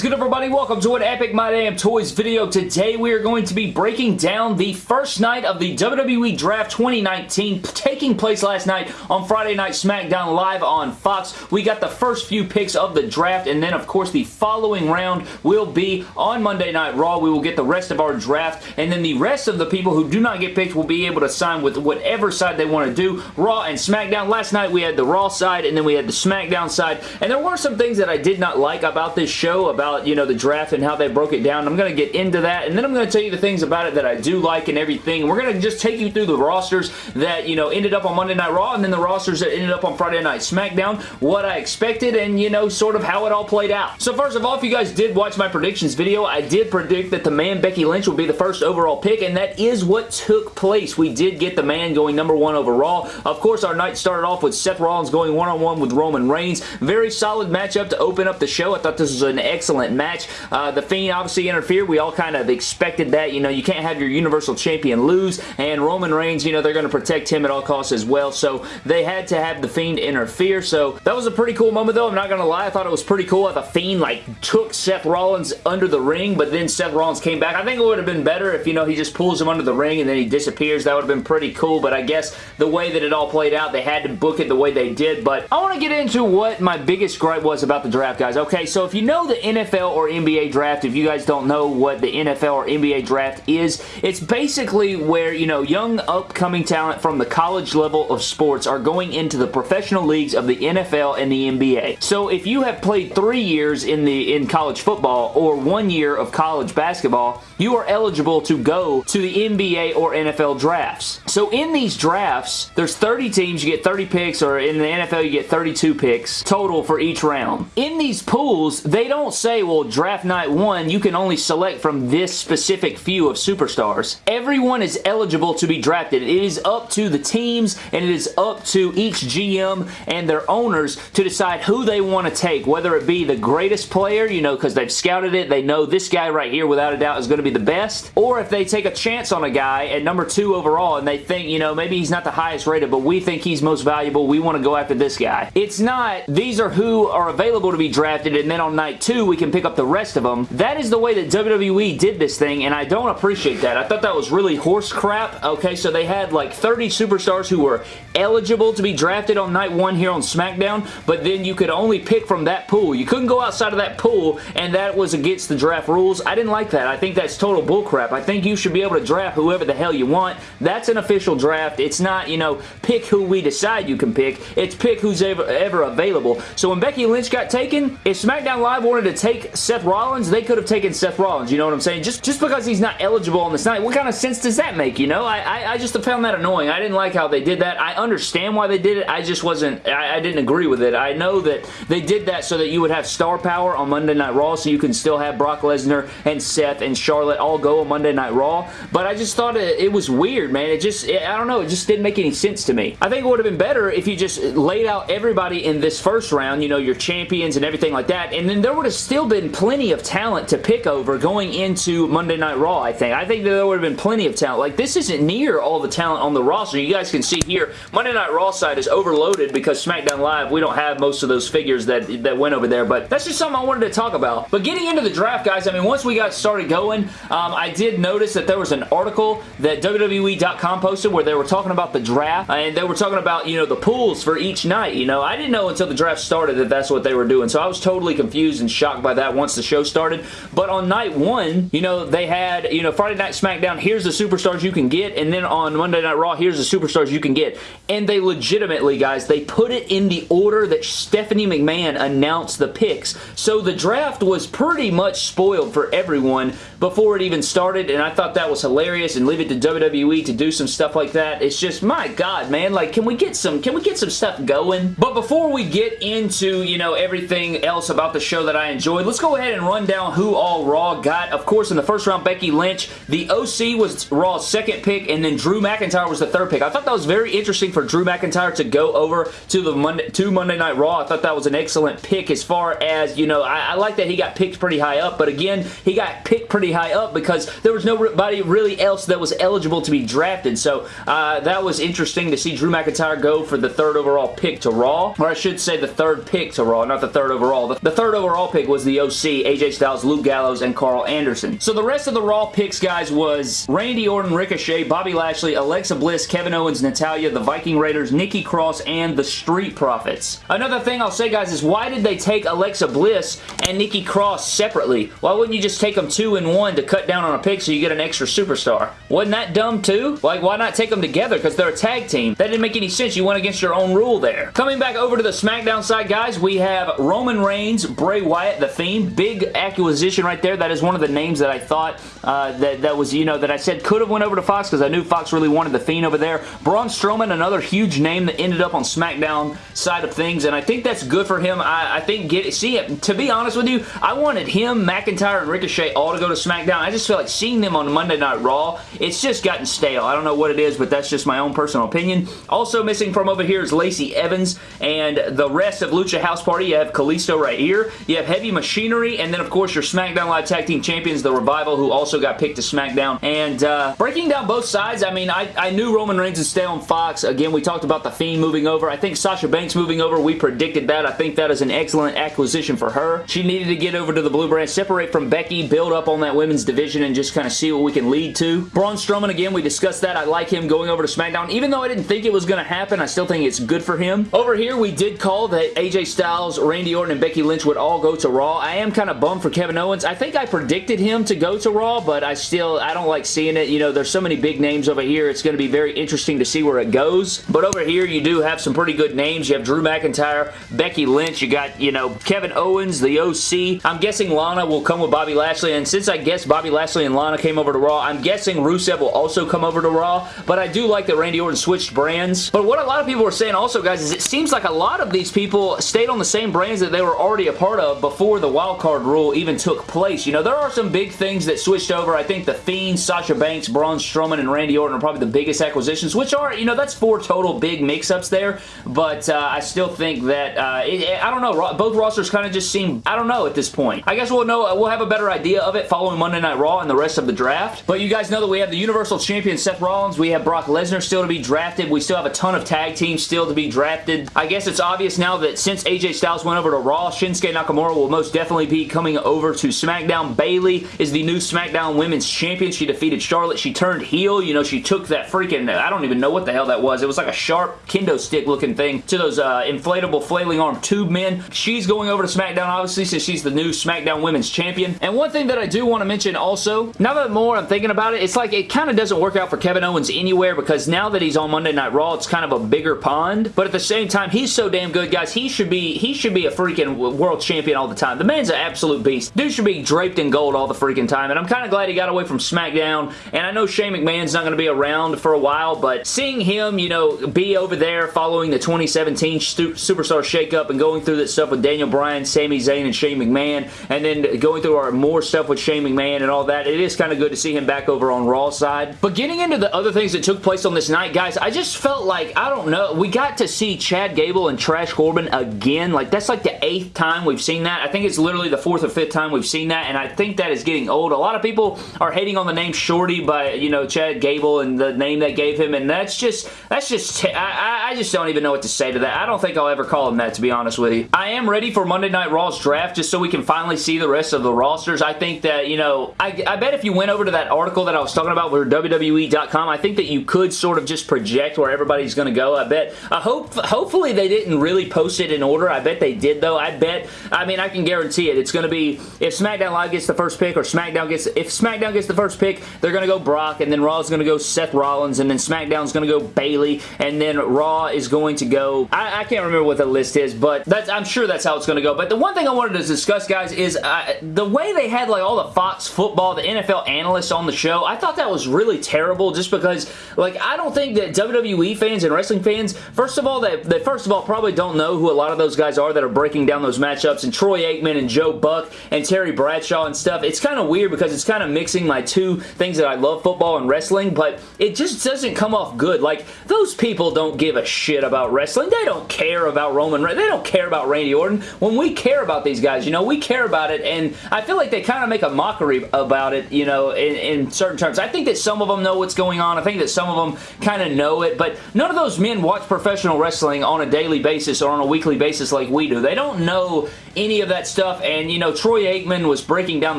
is good everybody? Welcome to an Epic My Damn Toys video. Today we are going to be breaking down the first night of the WWE Draft 2019 taking place last night on Friday Night SmackDown live on Fox. We got the first few picks of the draft and then of course the following round will be on Monday Night Raw. We will get the rest of our draft and then the rest of the people who do not get picked will be able to sign with whatever side they want to do. Raw and SmackDown. Last night we had the Raw side and then we had the SmackDown side and there were some things that I did not like about this show show about, you know, the draft and how they broke it down. I'm going to get into that, and then I'm going to tell you the things about it that I do like and everything. we're going to just take you through the rosters that, you know, ended up on Monday Night Raw, and then the rosters that ended up on Friday Night SmackDown, what I expected, and, you know, sort of how it all played out. So first of all, if you guys did watch my predictions video, I did predict that the man Becky Lynch would be the first overall pick, and that is what took place. We did get the man going number one overall. Of course, our night started off with Seth Rollins going one-on-one -on -one with Roman Reigns. Very solid matchup to open up the show. I thought this was an excellent match. Uh, the Fiend obviously interfered. We all kind of expected that. You know, you can't have your Universal Champion lose, and Roman Reigns, you know, they're going to protect him at all costs as well, so they had to have the Fiend interfere, so that was a pretty cool moment, though. I'm not going to lie. I thought it was pretty cool that the Fiend, like, took Seth Rollins under the ring, but then Seth Rollins came back. I think it would have been better if, you know, he just pulls him under the ring and then he disappears. That would have been pretty cool, but I guess the way that it all played out, they had to book it the way they did, but I want to get into what my biggest gripe was about the draft, guys. Okay, so if you know the NFL NFL or NBA draft, if you guys don't know what the NFL or NBA draft is, it's basically where, you know, young upcoming talent from the college level of sports are going into the professional leagues of the NFL and the NBA. So if you have played three years in the in college football or one year of college basketball, you are eligible to go to the NBA or NFL drafts. So in these drafts, there's 30 teams, you get 30 picks, or in the NFL you get 32 picks total for each round. In these pools, they don't say well, draft night one, you can only select from this specific few of superstars. Everyone is eligible to be drafted. It is up to the teams and it is up to each GM and their owners to decide who they want to take, whether it be the greatest player, you know, because they've scouted it, they know this guy right here without a doubt is going to be the best, or if they take a chance on a guy at number two overall and they think, you know, maybe he's not the highest rated, but we think he's most valuable, we want to go after this guy. It's not, these are who are available to be drafted, and then on night two, we can pick up the rest of them. That is the way that WWE did this thing, and I don't appreciate that. I thought that was really horse crap. Okay, so they had like 30 superstars who were eligible to be drafted on night one here on SmackDown, but then you could only pick from that pool. You couldn't go outside of that pool, and that was against the draft rules. I didn't like that. I think that's total bullcrap. I think you should be able to draft whoever the hell you want. That's an official draft. It's not, you know, pick who we decide you can pick. It's pick who's ever, ever available. So when Becky Lynch got taken, if SmackDown Live wanted to take Seth Rollins, they could have taken Seth Rollins, you know what I'm saying? Just, just because he's not eligible on this night, what kind of sense does that make, you know? I, I, I just found that annoying. I didn't like how they did that. I understand why they did it. I just wasn't, I, I didn't agree with it. I know that they did that so that you would have star power on Monday Night Raw so you can still have Brock Lesnar and Seth and Charlotte all go on Monday Night Raw, but I just thought it, it was weird, man. It just, it, I don't know, it just didn't make any sense to me. I think it would have been better if you just laid out everybody in this first round, you know, your champions and everything like that, and then there would have still been plenty of talent to pick over going into Monday Night Raw, I think. I think there would have been plenty of talent. Like, this isn't near all the talent on the roster. You guys can see here, Monday Night Raw side is overloaded because SmackDown Live, we don't have most of those figures that, that went over there, but that's just something I wanted to talk about. But getting into the draft, guys, I mean, once we got started going, um, I did notice that there was an article that WWE.com posted where they were talking about the draft, and they were talking about, you know, the pools for each night, you know. I didn't know until the draft started that that's what they were doing, so I was totally confused and shocked by that once the show started. But on night one, you know, they had, you know, Friday Night SmackDown, here's the superstars you can get, and then on Monday Night Raw, here's the superstars you can get. And they legitimately, guys, they put it in the order that Stephanie McMahon announced the picks. So the draft was pretty much spoiled for everyone before it even started, and I thought that was hilarious, and leave it to WWE to do some stuff like that. It's just, my God, man, like, can we get some, can we get some stuff going? But before we get into, you know, everything else about the show that I enjoyed, let's go ahead and run down who all Raw got. Of course, in the first round, Becky Lynch. The OC was Raw's second pick, and then Drew McIntyre was the third pick. I thought that was very interesting for Drew McIntyre to go over to the Monday, to Monday Night Raw. I thought that was an excellent pick as far as, you know, I, I like that he got picked pretty high up, but again, he got picked pretty pretty high up because there was nobody really else that was eligible to be drafted. So uh, that was interesting to see Drew McIntyre go for the third overall pick to Raw. Or I should say the third pick to Raw, not the third overall. The, the third overall pick was the OC, AJ Styles, Luke Gallows, and Karl Anderson. So the rest of the Raw picks, guys, was Randy Orton, Ricochet, Bobby Lashley, Alexa Bliss, Kevin Owens, Natalya, the Viking Raiders, Nikki Cross, and the Street Profits. Another thing I'll say, guys, is why did they take Alexa Bliss and Nikki Cross separately? Why wouldn't you just take them two and one to cut down on a pick so you get an extra superstar? Wasn't that dumb too? Like, why not take them together? Because they're a tag team. That didn't make any sense. You went against your own rule there. Coming back over to the SmackDown side, guys, we have Roman Reigns, Bray Wyatt, The Fiend. Big acquisition right there. That is one of the names that I thought uh, that, that was, you know, that I said could have went over to Fox because I knew Fox really wanted The Fiend over there. Braun Strowman, another huge name that ended up on SmackDown side of things, and I think that's good for him. I, I think, get see, to be honest with you, I wanted him, McIntyre, and Ricochet all to go to SmackDown. I just feel like seeing them on Monday Night Raw, it's just gotten stale. I don't know what it is, but that's just my own personal opinion. Also missing from over here is Lacey Evans, and the rest of Lucha House Party, you have Kalisto right here. You have Heavy Machinery, and then, of course, your SmackDown Live Tag Team Champions, The Revival, who also got picked to SmackDown. And uh, breaking down both sides, I mean, I, I knew Roman Reigns would stay on Fox. Again, we talked about The Fiend moving over. I think Sasha Banks moving over, we predicted that. I think that is an excellent acquisition for her. She needed to get over to the Blue Brand, separate from Becky, build up on that women's division, and just kind of see what we can lead to. Braun Strowman, again, we discussed that. I like him going over to SmackDown. Even though I didn't think it was going to happen, I still think it's good for him. Over here, we did call that AJ Styles, Randy Orton, and Becky Lynch would all go to Raw. I am kind of bummed for Kevin Owens. I think I predicted him to go to Raw, but I still, I don't like seeing it. You know, there's so many big names over here. It's going to be very interesting to see where it goes. But over here, you do have some pretty good names. You have Drew McIntyre, Becky Lynch. You got, you know, Kevin Owens, the OC. I'm guessing Lana will come with Bobby Lashley, and since I guess Bobby Lashley and Lana came over to Raw, I'm guessing Rusev will also come over to Raw, but I do like that Randy Orton switched brands. But what a lot of people are saying also, guys, is it seems like a lot of these people stayed on the same brands that they were already a part of before the wildcard rule even took place. You know, there are some big things that switched over. I think The Fiend, Sasha Banks, Braun Strowman, and Randy Orton are probably the biggest acquisitions, which are, you know, that's four total big mix-ups there, but uh, I still think that, uh, it, I don't know, both rosters kind of just seem, I don't know at this point. I guess we'll know, we'll have a better idea of it following Monday Night Raw and the rest of the draft, but you guys know that we have the Universal Champion Seth Rollins, we have Brock Lesnar still to be drafted, we still have a ton of tag teams still to be drafted. I guess it's obvious now that since AJ Styles went over to Raw, Shinsuke Nakamura will most definitely be coming over to SmackDown. Bayley is the new SmackDown Women's Champion. She defeated Charlotte. She turned heel. You know, she took that freaking, I don't even know what the hell that was. It was like a sharp kendo stick looking thing to those uh, inflatable flailing arm tube men. She's going over to SmackDown, obviously, since she's the new SmackDown Women's Champion. And one thing that I do want to mention also, now that more I'm thinking about it, it's like it kind of doesn't work out for Kevin Owens anywhere because now that he's on Monday Night Raw, it's kind of a bigger pond. But at the same time, he's so damn good, guys. He should be he should be a freaking world champion all the time. The man's an absolute beast. Dude should be draped in gold all the freaking time. And I'm kind of glad he got away from SmackDown. And I know Shane McMahon's not going to be around for a while, but seeing him, you know, be over there following the 2017 Superstar Shakeup and going through that stuff with Daniel Bryan, Sami Zayn, and Shane McMahon, and then going through our more stuff with Shane McMahon and all that, it is kind of good to see him back over on Raw side. But getting into the other things that took place on this night, guys, I just felt like, I don't know, we got to see Chad Gable and Trash Corbin again. Like, that's like the eighth time we've seen that. I think it's literally the fourth or fifth time we've seen that, and I think that is getting old. A lot of people are hating on the name Shorty by, you know, Chad Gable and the name they gave him, and that's just, that's just, I, I just don't even know what to say to that. I don't think I'll ever call him that, to be honest with you. I am ready for Monday Night Raw's draft just so we can finally see the rest of the rosters. I think that, you know, I, I bet if you went over to that article that I was talking about with WWE.com, I think that you could sort of just project where everybody's going to go. I bet, I hope, hopefully they didn't really post it in order. I bet they did, though. I bet, I mean, I can guarantee it. It's going to be, if SmackDown Live gets the first pick or SmackDown gets, if SmackDown gets the first pick, they're going to go Brock, and then Raw is going to go Seth Rollins, and then SmackDown is going to go Bayley, and then Raw is going to go, I, I can't remember what the list is, but that's, I'm sure that's how it's going to go. But the one thing I wanted to discuss, guys, is uh, the way they had like all the Fox football, the NFL analysts on the show, I thought that was really terrible just because, like, I don't think that WWE fans and wrestling fans, first of all, that, they first of all probably don't know who a lot of those guys are that are breaking down those matchups, and Troy Aikman and Joe Buck and Terry Bradshaw and stuff. It's kind of weird because it's kind of mixing my two things that I love, football and wrestling, but it just doesn't come off good. Like, those people don't give a shit about wrestling. They don't care about Roman They don't care about Randy Orton. When we care about these guys, you know, we care about it, and I feel like they kind of make a mockery mockery about it, you know, in, in certain terms. I think that some of them know what's going on. I think that some of them kind of know it, but none of those men watch professional wrestling on a daily basis or on a weekly basis like we do. They don't know any of that stuff, and, you know, Troy Aikman was breaking down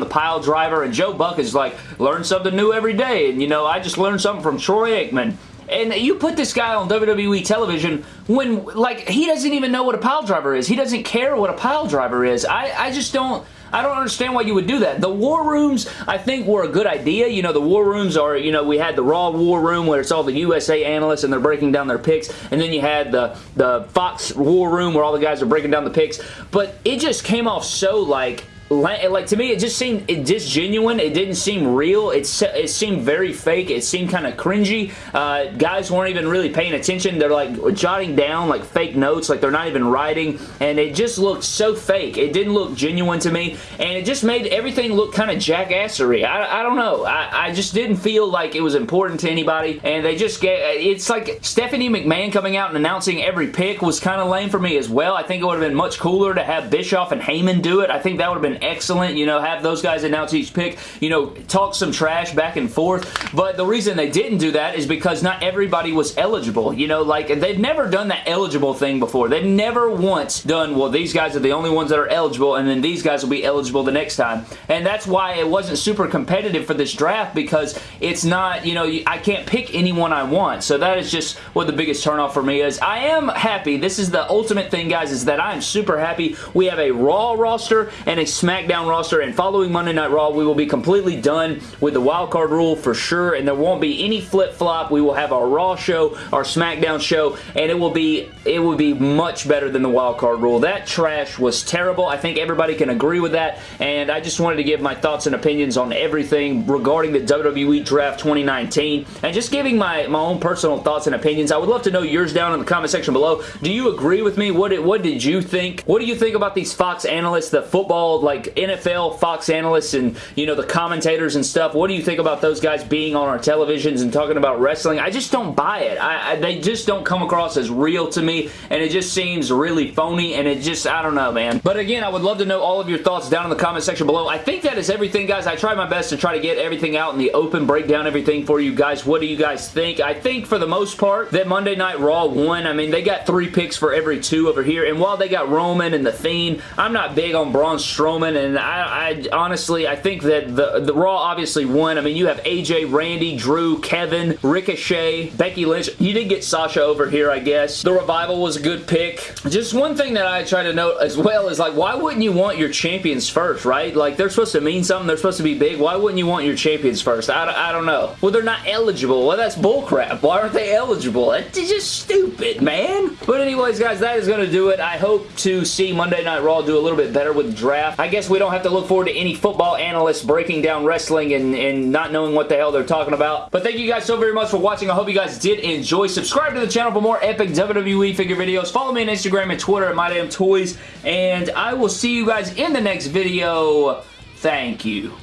the pile driver, and Joe Buck is like, learn something new every day, and, you know, I just learned something from Troy Aikman. And you put this guy on WWE television when, like, he doesn't even know what a pile driver is. He doesn't care what a pile driver is. I, I just don't... I don't understand why you would do that. The War Rooms, I think, were a good idea. You know, the War Rooms are, you know, we had the Raw War Room where it's all the USA analysts and they're breaking down their picks, and then you had the, the Fox War Room where all the guys are breaking down the picks, but it just came off so, like, like to me it just seemed it just genuine. It didn't seem real. It, it seemed very fake. It seemed kind of cringy. Uh, guys weren't even really paying attention. They're like jotting down like fake notes like they're not even writing. And it just looked so fake. It didn't look genuine to me. And it just made everything look kind of jackassery. I, I don't know. I, I just didn't feel like it was important to anybody. And they just get it's like Stephanie McMahon coming out and announcing every pick was kind of lame for me as well. I think it would have been much cooler to have Bischoff and Heyman do it. I think that would have been excellent. You know, have those guys announce each pick. You know, talk some trash back and forth. But the reason they didn't do that is because not everybody was eligible. You know, like, they've never done that eligible thing before. They've never once done, well, these guys are the only ones that are eligible, and then these guys will be eligible the next time. And that's why it wasn't super competitive for this draft because it's not, you know, I can't pick anyone I want. So that is just what the biggest turnoff for me is. I am happy. This is the ultimate thing, guys, is that I am super happy. We have a Raw roster and a SmackDown SmackDown roster, and following Monday Night Raw, we will be completely done with the wildcard rule for sure, and there won't be any flip-flop. We will have our Raw show, our SmackDown show, and it will be it will be much better than the wildcard rule. That trash was terrible. I think everybody can agree with that, and I just wanted to give my thoughts and opinions on everything regarding the WWE Draft 2019, and just giving my, my own personal thoughts and opinions. I would love to know yours down in the comment section below. Do you agree with me? What did, what did you think? What do you think about these Fox analysts, the football, like, NFL Fox analysts and, you know, the commentators and stuff. What do you think about those guys being on our televisions and talking about wrestling? I just don't buy it. I, I, they just don't come across as real to me, and it just seems really phony, and it just, I don't know, man. But again, I would love to know all of your thoughts down in the comment section below. I think that is everything, guys. I tried my best to try to get everything out in the open, break down everything for you guys. What do you guys think? I think, for the most part, that Monday Night Raw won. I mean, they got three picks for every two over here, and while they got Roman and The Fiend, I'm not big on Braun Strowman, and I, I, honestly, I think that the, the Raw obviously won. I mean, you have AJ, Randy, Drew, Kevin, Ricochet, Becky Lynch. You did get Sasha over here, I guess. The Revival was a good pick. Just one thing that I try to note as well is like, why wouldn't you want your champions first, right? Like, they're supposed to mean something. They're supposed to be big. Why wouldn't you want your champions first? I, I don't know. Well, they're not eligible. Well, that's bullcrap. Why aren't they eligible? It's just stupid, man. But anyways, guys, that is going to do it. I hope to see Monday Night Raw do a little bit better with draft. I guess we don't have to look forward to any football analysts breaking down wrestling and, and not knowing what the hell they're talking about. But thank you guys so very much for watching. I hope you guys did enjoy. Subscribe to the channel for more epic WWE figure videos. Follow me on Instagram and Twitter at MyDamnToys. And I will see you guys in the next video. Thank you.